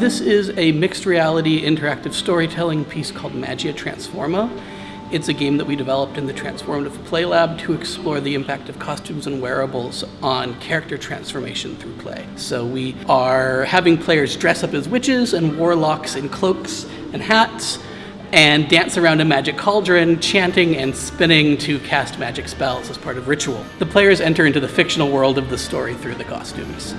this is a mixed reality interactive storytelling piece called Magia Transforma. It's a game that we developed in the Transformative Play Lab to explore the impact of costumes and wearables on character transformation through play. So we are having players dress up as witches and warlocks in cloaks and hats and dance around a magic cauldron, chanting and spinning to cast magic spells as part of ritual. The players enter into the fictional world of the story through the costumes.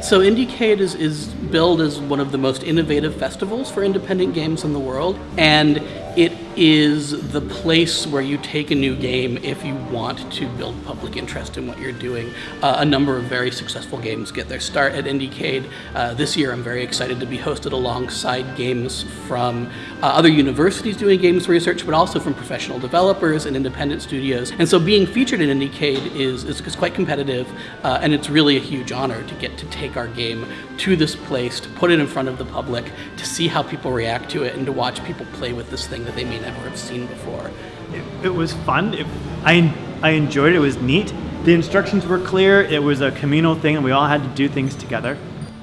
So Indiecade is, is billed as one of the most innovative festivals for independent games in the world, and it is the place where you take a new game if you want to build public interest in what you're doing. Uh, a number of very successful games get their start at Indiecade. Uh, this year I'm very excited to be hosted alongside games from uh, other universities doing games research, but also from professional developers and independent studios. And so being featured in Indiecade is, is, is quite competitive, uh, and it's really a huge honor to get to take our game to this place, to put it in front of the public, to see how people react to it, and to watch people play with this thing that they may never have seen before. It, it was fun. It, I, I enjoyed it. It was neat. The instructions were clear. It was a communal thing, and we all had to do things together.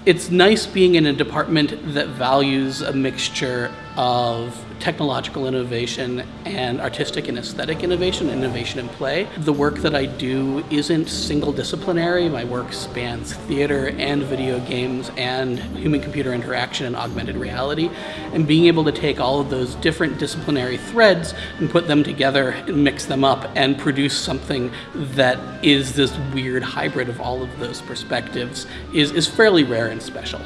It's nice being in a department that values a mixture of technological innovation and artistic and aesthetic innovation, innovation in play. The work that I do isn't single disciplinary. My work spans theater and video games and human computer interaction and augmented reality. And being able to take all of those different disciplinary threads and put them together and mix them up and produce something that is this weird hybrid of all of those perspectives is, is fairly rare and special.